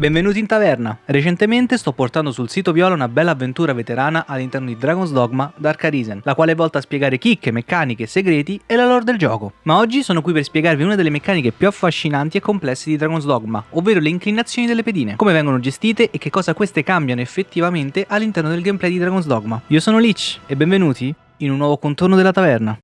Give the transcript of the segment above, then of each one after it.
Benvenuti in taverna! Recentemente sto portando sul sito Viola una bella avventura veterana all'interno di Dragon's Dogma Dark Arisen, la quale è volta a spiegare chicche, meccaniche, segreti e la lore del gioco. Ma oggi sono qui per spiegarvi una delle meccaniche più affascinanti e complesse di Dragon's Dogma, ovvero le inclinazioni delle pedine, come vengono gestite e che cosa queste cambiano effettivamente all'interno del gameplay di Dragon's Dogma. Io sono Lich e benvenuti in un nuovo contorno della taverna.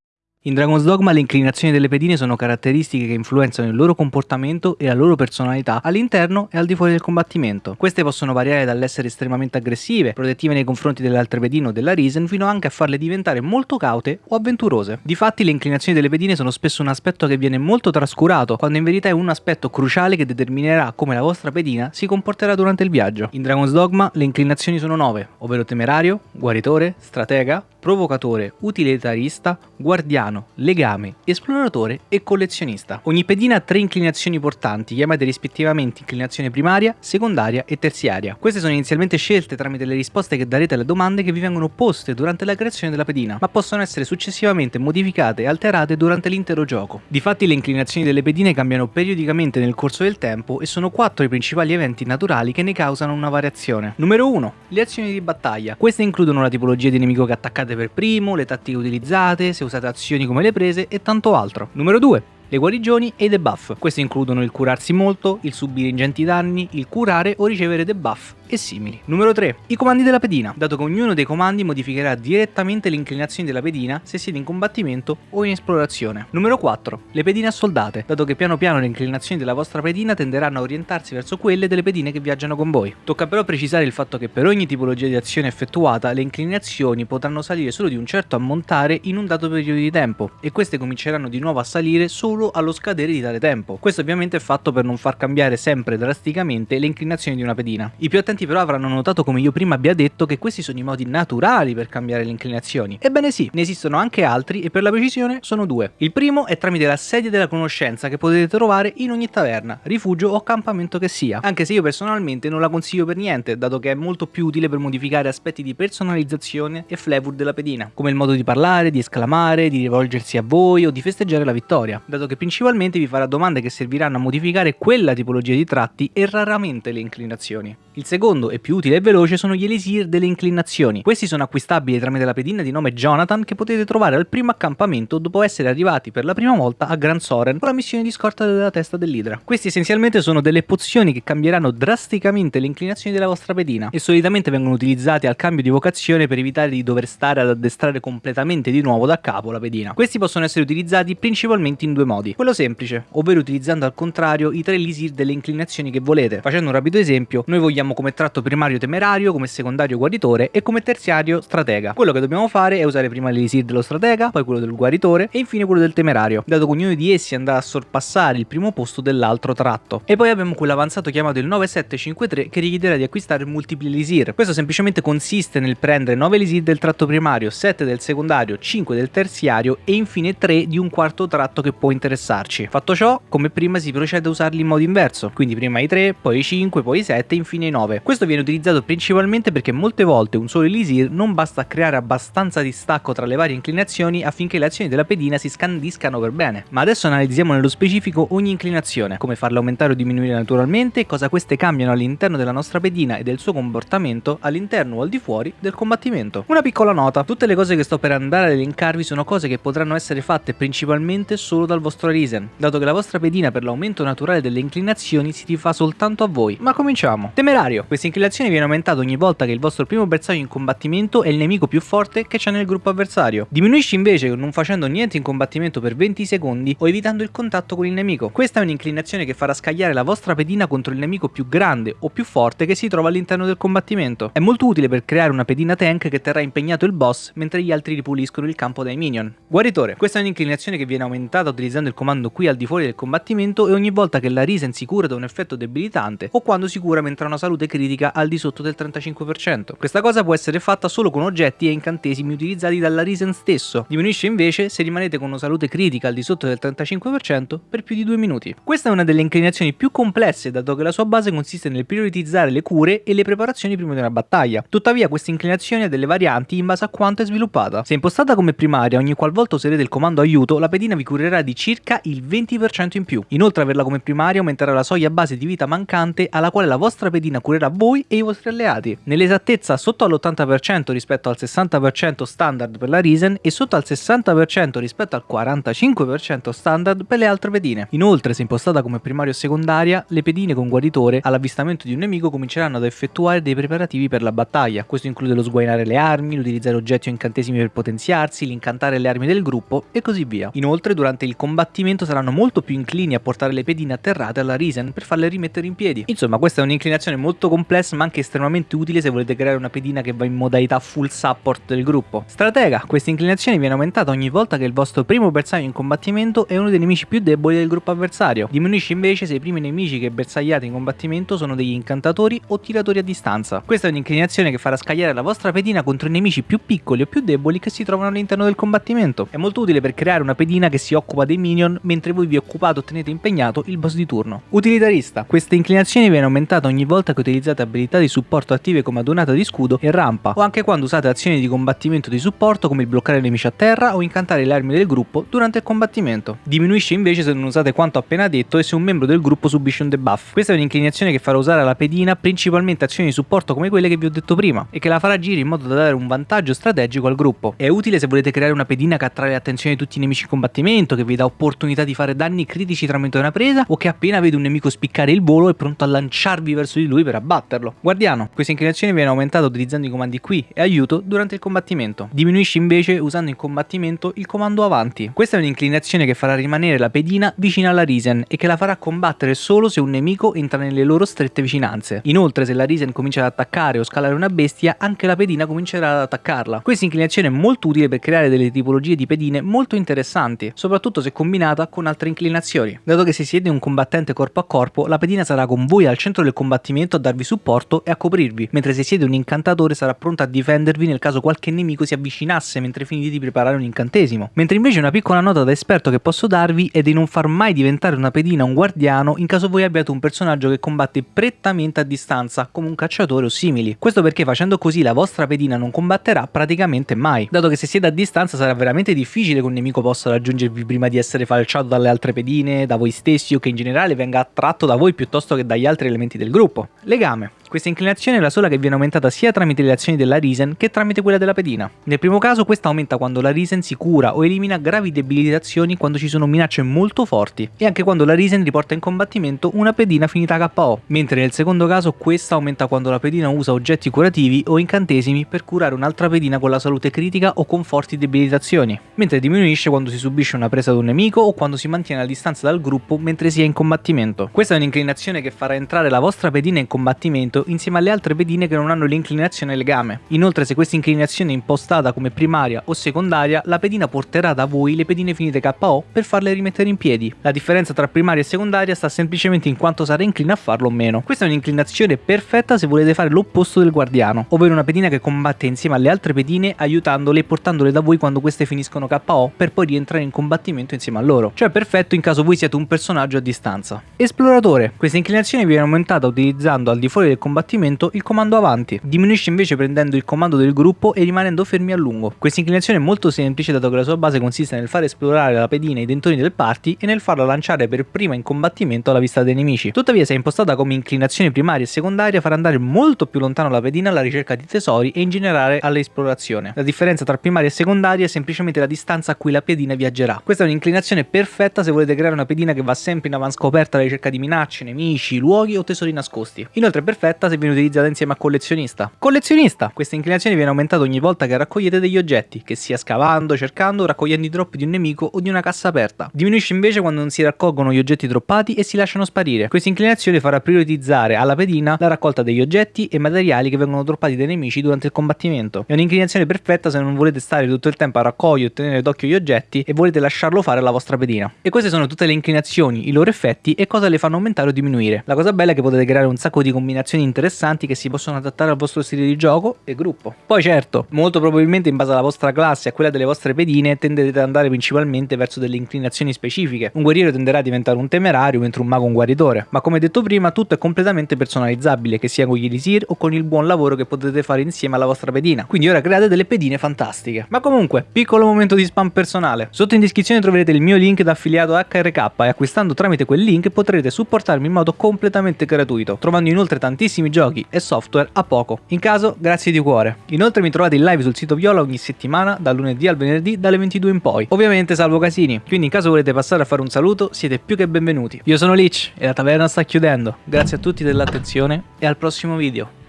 In Dragon's Dogma le inclinazioni delle pedine sono caratteristiche che influenzano il loro comportamento e la loro personalità all'interno e al di fuori del combattimento. Queste possono variare dall'essere estremamente aggressive, protettive nei confronti delle altre pedine o della Risen, fino anche a farle diventare molto caute o avventurose. Difatti le inclinazioni delle pedine sono spesso un aspetto che viene molto trascurato, quando in verità è un aspetto cruciale che determinerà come la vostra pedina si comporterà durante il viaggio. In Dragon's Dogma le inclinazioni sono 9, ovvero temerario, guaritore, stratega, provocatore, utilitarista, guardiano, legame, esploratore e collezionista. Ogni pedina ha tre inclinazioni portanti, chiamate rispettivamente inclinazione primaria, secondaria e terziaria. Queste sono inizialmente scelte tramite le risposte che darete alle domande che vi vengono poste durante la creazione della pedina, ma possono essere successivamente modificate e alterate durante l'intero gioco. Difatti le inclinazioni delle pedine cambiano periodicamente nel corso del tempo e sono quattro i principali eventi naturali che ne causano una variazione. Numero 1. Le azioni di battaglia. Queste includono la tipologia di nemico che attaccate per primo, le tattiche utilizzate, se usate azioni come le prese e tanto altro. Numero 2 le guarigioni e i debuff. Queste includono il curarsi molto, il subire ingenti danni, il curare o ricevere debuff e simili. Numero 3. I comandi della pedina, dato che ognuno dei comandi modificherà direttamente le inclinazioni della pedina se siete in combattimento o in esplorazione. Numero 4. Le pedine assoldate, dato che piano piano le inclinazioni della vostra pedina tenderanno a orientarsi verso quelle delle pedine che viaggiano con voi. Tocca però precisare il fatto che per ogni tipologia di azione effettuata le inclinazioni potranno salire solo di un certo ammontare in un dato periodo di tempo e queste cominceranno di nuovo a salire solo allo scadere di tale tempo. Questo ovviamente è fatto per non far cambiare sempre drasticamente le inclinazioni di una pedina. I più attenti però avranno notato come io prima abbia detto che questi sono i modi naturali per cambiare le inclinazioni. Ebbene sì, ne esistono anche altri e per la precisione sono due. Il primo è tramite la sedia della conoscenza che potete trovare in ogni taverna, rifugio o accampamento che sia, anche se io personalmente non la consiglio per niente, dato che è molto più utile per modificare aspetti di personalizzazione e flavor della pedina, come il modo di parlare, di esclamare, di rivolgersi a voi o di festeggiare la vittoria, dato che principalmente vi farà domande che serviranno a modificare quella tipologia di tratti e raramente le inclinazioni. Il secondo e più utile e veloce sono gli elisir delle inclinazioni. Questi sono acquistabili tramite la pedina di nome Jonathan che potete trovare al primo accampamento dopo essere arrivati per la prima volta a Gran Soren con la missione di scorta della testa dell'Idra. Questi essenzialmente sono delle pozioni che cambieranno drasticamente le inclinazioni della vostra pedina e solitamente vengono utilizzati al cambio di vocazione per evitare di dover stare ad addestrare completamente di nuovo da capo la pedina. Questi possono essere utilizzati principalmente in due modi. Quello semplice, ovvero utilizzando al contrario i tre elisir delle inclinazioni che volete. Facendo un rapido esempio, noi vogliamo come tratto primario temerario, come secondario guaritore e come terziario stratega. Quello che dobbiamo fare è usare prima l'elisir dello stratega, poi quello del guaritore e infine quello del temerario, dato che ognuno di essi andrà a sorpassare il primo posto dell'altro tratto. E poi abbiamo quell'avanzato chiamato il 9753 che richiederà di acquistare multipli elisir. Questo semplicemente consiste nel prendere 9 elisir del tratto primario, 7 del secondario, 5 del terziario e infine 3 di un quarto tratto che può interessarci. Fatto ciò, come prima si procede a usarli in modo inverso, quindi prima i 3, poi i 5, poi i 7 e infine i 9. Questo viene utilizzato principalmente perché molte volte un solo elisir non basta a creare abbastanza distacco tra le varie inclinazioni affinché le azioni della pedina si scandiscano per bene. Ma adesso analizziamo nello specifico ogni inclinazione, come farla aumentare o diminuire naturalmente cosa queste cambiano all'interno della nostra pedina e del suo comportamento all'interno o al di fuori del combattimento. Una piccola nota, tutte le cose che sto per andare ad elencarvi sono cose che potranno essere fatte principalmente solo dal vostro Risen, dato che la vostra pedina per l'aumento naturale delle inclinazioni si rifà soltanto a voi. Ma cominciamo. Temerario. Questa inclinazione viene aumentata ogni volta che il vostro primo bersaglio in combattimento è il nemico più forte che c'è nel gruppo avversario. Diminuisce invece non facendo niente in combattimento per 20 secondi o evitando il contatto con il nemico. Questa è un'inclinazione che farà scagliare la vostra pedina contro il nemico più grande o più forte che si trova all'interno del combattimento. È molto utile per creare una pedina tank che terrà impegnato il boss mentre gli altri ripuliscono il campo dai minion. Guaritore. Questa è un'inclinazione che viene aumentata utilizzando il comando qui al di fuori del combattimento e ogni volta che la Risen si cura da un effetto debilitante o quando si cura mentre ha una salute critica critica al di sotto del 35%. Questa cosa può essere fatta solo con oggetti e incantesimi utilizzati dalla Risen stesso, diminuisce invece se rimanete con una salute critica al di sotto del 35% per più di 2 minuti. Questa è una delle inclinazioni più complesse dato che la sua base consiste nel prioritizzare le cure e le preparazioni prima di una battaglia. Tuttavia questa inclinazione ha delle varianti in base a quanto è sviluppata. Se impostata come primaria ogni qualvolta userete il comando aiuto la pedina vi curerà di circa il 20% in più. Inoltre averla come primaria aumenterà la soglia base di vita mancante alla quale la vostra pedina curerà voi e i vostri alleati. Nell'esattezza sotto all'80% rispetto al 60% standard per la Risen e sotto al 60% rispetto al 45% standard per le altre pedine. Inoltre se impostata come primaria o secondaria le pedine con guaritore all'avvistamento di un nemico cominceranno ad effettuare dei preparativi per la battaglia. Questo include lo sguainare le armi, l'utilizzare oggetti o incantesimi per potenziarsi, l'incantare le armi del gruppo e così via. Inoltre durante il combattimento saranno molto più inclini a portare le pedine atterrate alla Risen per farle rimettere in piedi. Insomma questa è un'inclinazione molto complessa ma anche estremamente utile se volete creare una pedina che va in modalità full support del gruppo. Stratega, questa inclinazione viene aumentata ogni volta che il vostro primo bersaglio in combattimento è uno dei nemici più deboli del gruppo avversario. Diminuisce invece se i primi nemici che bersagliate in combattimento sono degli incantatori o tiratori a distanza. Questa è un'inclinazione che farà scagliare la vostra pedina contro i nemici più piccoli o più deboli che si trovano all'interno del combattimento. È molto utile per creare una pedina che si occupa dei minion mentre voi vi occupate o tenete impegnato il boss di turno. Utilitarista. Questa inclinazione viene aumentata ogni volta che utilizzate abilità di supporto attive come adunata di scudo e rampa o anche quando usate azioni di combattimento di supporto come il bloccare nemici a terra o incantare le armi del gruppo durante il combattimento. Diminuisce invece se non usate quanto appena detto e se un membro del gruppo subisce un debuff. Questa è un'inclinazione che farà usare alla pedina principalmente azioni di supporto come quelle che vi ho detto prima e che la farà agire in modo da dare un vantaggio strategico al gruppo. È utile se volete creare una pedina che attrae l'attenzione di tutti i nemici in combattimento, che vi dà opportunità di fare danni critici tramite una presa o che appena vede un nemico spiccare il volo è pronto a lanciarvi verso di lui per abbatterlo. Guardiano, questa inclinazione viene aumentata utilizzando i comandi qui e aiuto durante il combattimento. Diminuisce invece usando in combattimento il comando avanti. Questa è un'inclinazione che farà rimanere la pedina vicina alla Risen e che la farà combattere solo se un nemico entra nelle loro strette vicinanze. Inoltre se la Risen comincia ad attaccare o scalare una bestia, anche la pedina comincerà ad attaccarla. Questa inclinazione è molto utile per creare delle tipologie di pedine molto interessanti, soprattutto se combinata con altre inclinazioni. Dato che se siete un combattente corpo a corpo, la pedina sarà con voi al centro del combattimento a darvi supporto e a coprirvi, mentre se siete un incantatore sarà pronta a difendervi nel caso qualche nemico si avvicinasse mentre finite di preparare un incantesimo. Mentre invece una piccola nota da esperto che posso darvi è di non far mai diventare una pedina un guardiano in caso voi abbiate un personaggio che combatte prettamente a distanza, come un cacciatore o simili. Questo perché facendo così la vostra pedina non combatterà praticamente mai, dato che se siete a distanza sarà veramente difficile che un nemico possa raggiungervi prima di essere falciato dalle altre pedine, da voi stessi o che in generale venga attratto da voi piuttosto che dagli altri elementi del gruppo. Legame. Questa inclinazione è la sola che viene aumentata sia tramite le azioni della Risen che tramite quella della pedina. Nel primo caso questa aumenta quando la Risen si cura o elimina gravi debilitazioni quando ci sono minacce molto forti e anche quando la Risen riporta in combattimento una pedina finita KO, mentre nel secondo caso questa aumenta quando la pedina usa oggetti curativi o incantesimi per curare un'altra pedina con la salute critica o con forti debilitazioni, mentre diminuisce quando si subisce una presa da un nemico o quando si mantiene a distanza dal gruppo mentre si è in combattimento. Questa è un'inclinazione che farà entrare la vostra pedina in combattimento insieme alle altre pedine che non hanno l'inclinazione legame. Inoltre se questa inclinazione è impostata come primaria o secondaria, la pedina porterà da voi le pedine finite KO per farle rimettere in piedi. La differenza tra primaria e secondaria sta semplicemente in quanto sarà inclina a farlo o meno. Questa è un'inclinazione perfetta se volete fare l'opposto del guardiano, ovvero una pedina che combatte insieme alle altre pedine aiutandole e portandole da voi quando queste finiscono KO per poi rientrare in combattimento insieme a loro. Cioè perfetto in caso voi siate un personaggio a distanza. Esploratore. Questa inclinazione viene aumentata utilizzando al di fuori del combattimento il comando avanti. Diminuisce invece prendendo il comando del gruppo e rimanendo fermi a lungo. Questa inclinazione è molto semplice dato che la sua base consiste nel far esplorare la pedina ai dentoni del party e nel farla lanciare per prima in combattimento alla vista dei nemici. Tuttavia se è impostata come inclinazione primaria e secondaria farà andare molto più lontano la pedina alla ricerca di tesori e in generale all'esplorazione. La differenza tra primaria e secondaria è semplicemente la distanza a cui la pedina viaggerà. Questa è un'inclinazione perfetta se volete creare una pedina che va sempre in avanscoperta alla ricerca di minacce, nemici, luoghi o tesori nascosti. Inoltre perfetta se viene utilizzata insieme a collezionista. Collezionista! Questa inclinazione viene aumentata ogni volta che raccogliete degli oggetti, che sia scavando, cercando raccogliendo i drop di un nemico o di una cassa aperta. Diminuisce invece quando non si raccolgono gli oggetti droppati e si lasciano sparire. Questa inclinazione farà prioritizzare alla pedina la raccolta degli oggetti e materiali che vengono droppati dai nemici durante il combattimento. È un'inclinazione perfetta se non volete stare tutto il tempo a raccogliere e tenere d'occhio gli oggetti e volete lasciarlo fare alla vostra pedina. E queste sono tutte le inclinazioni, i loro effetti e cosa le fanno aumentare o diminuire. La cosa bella è che potete creare un sacco di combinazioni interessanti che si possono adattare al vostro stile di gioco e gruppo. Poi certo, molto probabilmente in base alla vostra classe e a quella delle vostre pedine tenderete ad andare principalmente verso delle inclinazioni specifiche. Un guerriero tenderà a diventare un temerario mentre un mago un guaritore, ma come detto prima tutto è completamente personalizzabile, che sia con gli elisir o con il buon lavoro che potete fare insieme alla vostra pedina. Quindi ora create delle pedine fantastiche. Ma comunque, piccolo momento di spam personale. Sotto in descrizione troverete il mio link da affiliato HRK e acquistando tramite quel link potrete supportarmi in modo completamente gratuito, trovando inoltre tantissimi giochi e software a poco. In caso, grazie di cuore. Inoltre mi trovate in live sul sito Viola ogni settimana, dal lunedì al venerdì, dalle 22 in poi. Ovviamente salvo casini, quindi in caso volete passare a fare un saluto, siete più che benvenuti. Io sono Lich e la taverna sta chiudendo. Grazie a tutti dell'attenzione e al prossimo video.